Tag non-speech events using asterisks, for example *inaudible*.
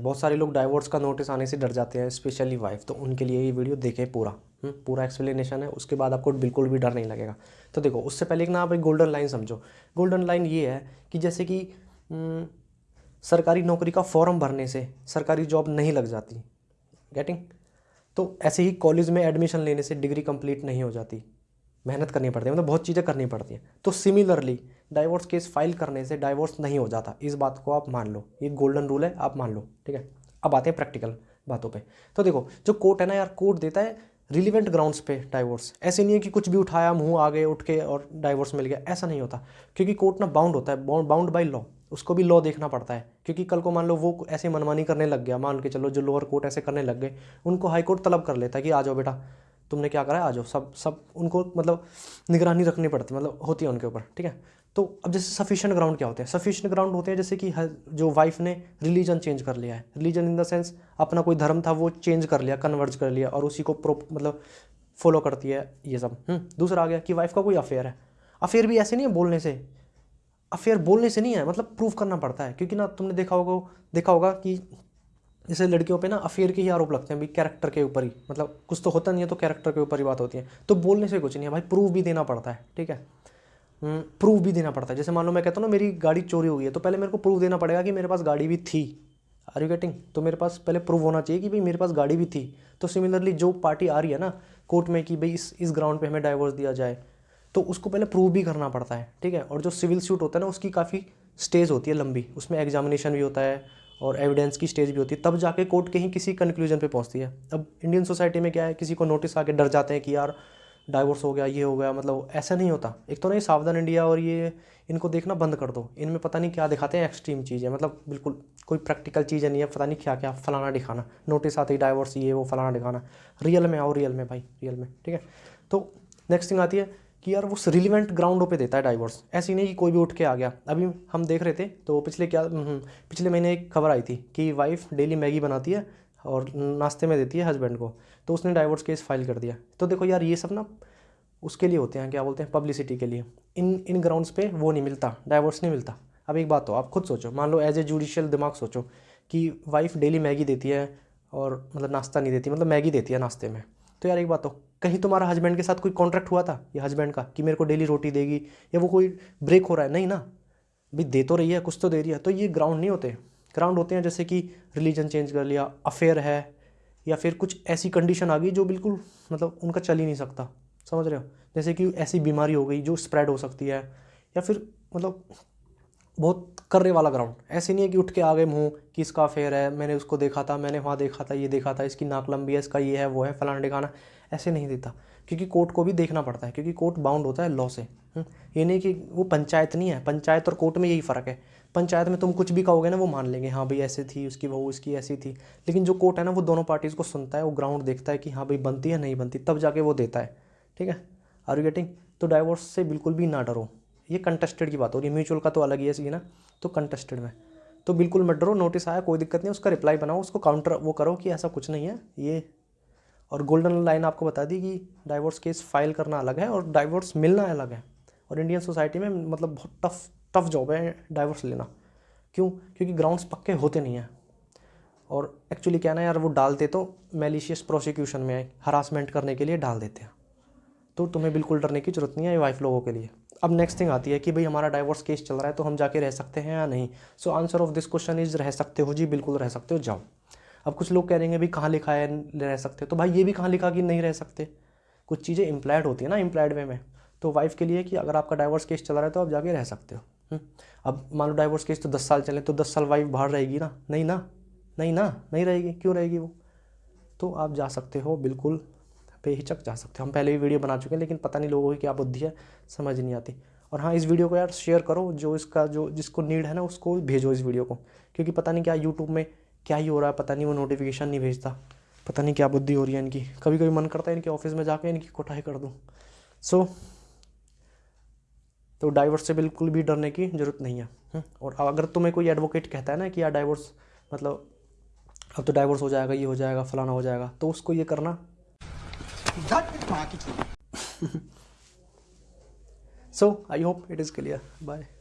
में बहुत सारे लोग डाइवोर्स का नोटिस आने से डर जाते हैं स्पेशली वाइफ तो उनके लिए ये वीडियो देखें पूरा। हम्म, पूरा एक्सप्लेनेशन है उसके बाद आपको बिल्कुल भी डर नहीं लगेगा। तो देखो उससे पहले ना आप एक गोल्डन लाइन समझो। गोल्डन लाइन ये है कि जैसे कि हम्म, सरकारी नौकरी का फॉर्म भरने से सरकारी जॉब नहीं लग जाती। गेटिंग तो ऐसे ही कॉलेज में एडमिशन लेने से डिग्री कंप्लीट नहीं हो जाती। मेहनत करनी पड़ती है मतलब बहुत चीज़ें करनी पड़ती हैं। तो सिमिलरली डाइवोर्स केस फ़ाइल करने से डाइवोर्स नहीं हो जाता। इस बात को आप मान लो। ये गोल्डन रूल है, आप मान लो, ठीक है? अब आते हैं प्रैक्टिकल बातों पे। तो देखो, जो कोर्ट है ना यार कोर्ट देता है रिलीवेंट ग्राउंड्स पे डाइवोर्स ऐसे नहीं है कि कुछ भी उठाया, मुँह गए उठ के और डाइवोर्स मिल गया, ऐसा नहीं होता। क्योंकि कोर्ट ना बाउंड होता है बाउंड बाई लॉ उसको भी लॉ देखना पड़ता है। क्योंकि कल को मान लो वो ऐसे मनमानी करने लग गया, मान के चलो जो लोअर कोर्ट ऐसे करने लग गए, उनको हाई कोर्ट तलब कर लेता है कि आ जाओ बेटा तुमने क्या करा आ जाओ। सब सब उनको मतलब निगरानी रखनी पड़ती मतलब होती है उनके ऊपर ठीक है? तो अब जैसे सफिशिएंट ग्राउंड क्या होते हैं? सफिशिएंट ग्राउंड होते हैं जैसे कि जो वाइफ ने रिलीजन चेंज कर लिया है। रिलीजन इन द सेंस अपना कोई धर्म था वो चेंज कर लिया कन्वर्ज कर लिया और उसी को प्रो मतलब फॉलो करती है ये सब। हम्म, दूसरा आ गया कि वाइफ का कोई अफेयर है। अफेयर भी ऐसे नहीं है बोलने से। अफेयर बोलने से नहीं है मतलब प्रूव करना पड़ता है। क्योंकि ना तुमने देखा होगा देखा होगा कि जैसे लड़कियों पे ना अफेयर के ही आरोप लगते हैं भाई कैरेक्टर के ऊपर ही। मतलब कुछ तो होता नहीं है तो कैरेक्टर के ऊपर ही बात होती है। तो बोलने से कुछ नहीं है भाई प्रूफ भी देना पड़ता है ठीक है? प्रूफ हम्म, भी देना पड़ता है। जैसे मान लो मैं कहता हूँ ना मेरी गाड़ी चोरी हुई है तो पहले मेरे को प्रूफ देना पड़ेगा कि मेरे पास गाड़ी भी थी। आर यू गेटिंग तो मेरे पास पहले प्रूफ होना चाहिए कि भाई मेरे पास गाड़ी भी थी। तो सिमिलरली जो पार्टी आ रही है ना कोर्ट में कि भाई इस इस ग्राउंड पे हमें डाइवोर्स दिया जाए तो उसको पहले प्रूव भी करना पड़ता है ठीक है? और जो सिविल सूट होता है ना उसकी काफ़ी स्टेज होती है लंबी। उसमें एग्जामिनेशन भी होता है और एविडेंस की स्टेज भी होती है, तब जाके कोर्ट कहीं किसी कंक्लूजन पे पहुँचती है। अब इंडियन सोसाइटी में क्या है, किसी को नोटिस आके डर जाते हैं कि यार डाइवोर्स हो गया, ये हो गया मतलब ऐसा नहीं होता। एक तो नहीं सावधान इंडिया और ये इनको देखना बंद कर दो। इनमें पता नहीं क्या दिखाते हैं एक्सट्रीम चीज़ मतलब बिल्कुल कोई प्रैक्टिकल चीज़ नहीं है, पता नहीं क्या क्या फलाना दिखाना। नोटिस आते ही डाइवोर्स ये वो फलाना दिखाना। रियल में आओ रियल में भाई रियल में, ठीक है? तो नेक्स्ट थिंग आती है कि यार वो रिलीवेंट ग्राउंडों पे देता है डाइवोर्स ऐसी नहीं कि कोई भी उठ के आ गया। अभी हम देख रहे थे तो पिछले क्या हम्म, हम्म, पिछले महीने एक खबर आई थी कि वाइफ डेली मैगी बनाती है और नाश्ते में देती है हस्बैंड को। तो उसने डाइवोर्स केस फ़ाइल कर दिया। तो देखो यार ये सब ना उसके लिए होते हैं क्या बोलते हैं पब्लिसिटी के लिए। इन इन ग्राउंड्स पे वो नहीं मिलता डाइवोर्स नहीं मिलता। अब एक बात हो आप खुद सोचो। मान लो एज ए जुडिशियल दिमाग सोचो कि वाइफ डेली मैगी देती है और मतलब नाश्ता नहीं देती मतलब मैगी देती है नाश्ते में। तो यार एक बात हो कहीं तुम्हारा हस्बैंड के साथ कोई कॉन्ट्रैक्ट हुआ था, या हस्बैंड का, कि मेरे को डेली रोटी देगी, या वो कोई ब्रेक हो रहा है? नहीं ना। भाई, दे तो रही है, कुछ तो दे रही है। तो ये ग्राउंड नहीं होते। ग्राउंड होते हैं जैसे कि रिलीजन चेंज कर लिया अफेयर है, या फिर कुछ ऐसी कंडीशन आ गई जो बिल्कुल मतलब उनका चल ही नहीं सकता। समझ रहे हो? जैसे कि ऐसी बीमारी हो गई जो स्प्रेड हो सकती है, या फिर मतलब बहुत करने वाला ग्राउंड ऐसे नहीं है कि उठ के आ गए मुँह कि इसका अफेयर है मैंने उसको देखा था मैंने वहाँ देखा था ये देखा था इसकी नाक लंबी है इसका ये है वो है फलाना दिखाना ऐसे नहीं देता। क्योंकि कोर्ट को भी देखना पड़ता है क्योंकि कोर्ट बाउंड होता है लॉ से। हम्म, ये नहीं कि वो पंचायत नहीं है पंचायत और कोर्ट में यही फ़र्क है। पंचायत में तुम कुछ भी कहोगे ना वो मान लेंगे हाँ भाई ऐसे थी उसकी बहू उसकी ऐसी थी। लेकिन जो कोर्ट है ना वो दोनों पार्टीज़ को सुनता है वो ग्राउंड देखता है कि हाँ भाई बनती है नहीं बनती तब जाके वो देता है। ठीक है? आर यू गेटिंग तो डाइवोर्स से बिल्कुल भी ना डरो। ये कंटेस्टेड की बात हो रही है। म्यूचुअल का तो अलग ही है सी ना? तो कंटेस्टेड में। तो बिल्कुल मत डरो नोटिस आया, कोई दिक्कत नहीं, उसका रिप्लाई बनाओ, उसको काउंटर वो करो कि ऐसा कुछ नहीं है, ये। और गोल्डन लाइन आपको बता दी कि डाइवोर्स केस फ़ाइल करना अलग है और डाइवोर्स मिलना अलग है। और इंडियन सोसाइटी में मतलब बहुत टफ टफ जॉब है डाइवोर्स लेना। क्यों? क्योंकि ग्राउंड्स पक्के होते नहीं हैं। और एक्चुअली क्या ना यार, वो डालते तो मेलिशियस प्रोसिक्यूशन में हरासमेंट करने के लिए डाल देते हैं। तो तुम्हें बिल्कुल डरने की ज़रूरत नहीं है वाइफ लोगों के लिए। अब नेक्स्ट थिंग आती है कि भाई हमारा डाइवोर्स केस चल रहा है तो हम जाके रह सकते हैं या नहीं? So answer of this question is रह सकते हो जी, बिल्कुल रह सकते हो, जाओ। अब कुछ लोग कह रहे हैं भाई कहाँ लिखा है रह सकते? तो भाई ये भी कहाँ लिखा कि नहीं रह सकते? कुछ चीज़ें इम्प्लाइड होती है ना इम्प्लाइड वे में। तो वाइफ के लिए कि अगर आपका डाइवोर्स केस चल रहा है तो आप जाके रह सकते हो। हम्म। अब मान लो डाइवोर्स केस तो दस साल चले तो दस साल वाइफ बाहर रहेगी ना? नहीं ना? नहीं ना? नहीं रहेगी? क्यों रहेगी वो? तो आप जा सकते हो, बिल्कुल बेहिचक जा सकते हो। हम पहले भी वीडियो बना चुके हैं लेकिन पता नहीं लोगों की क्या बुद्धि है समझ नहीं आती। और हाँ इस वीडियो को यार शेयर करो जो इसका जो जिसको नीड है ना उसको भेजो इस वीडियो को। क्योंकि पता नहीं क्या यूट्यूब में क्या ही हो रहा है पता नहीं वो नोटिफिकेशन नहीं भेजता। पता नहीं क्या बुद्धि हो रही है इनकी। कभी कभी मन करता है इनके ऑफ़िस में जाके इनकी कोठाई कर दूँ। सो तो डाइवर्स से बिल्कुल भी डरने की ज़रूरत नहीं है। हम्म, और अगर तुम्हें कोई एडवोकेट कहता है ना कि यार डाइवर्स मतलब अब तो डाइवर्स हो जाएगा ये हो जाएगा फलाना हो जाएगा तो उसको ये करना *laughs* so i hope it is clear. Bye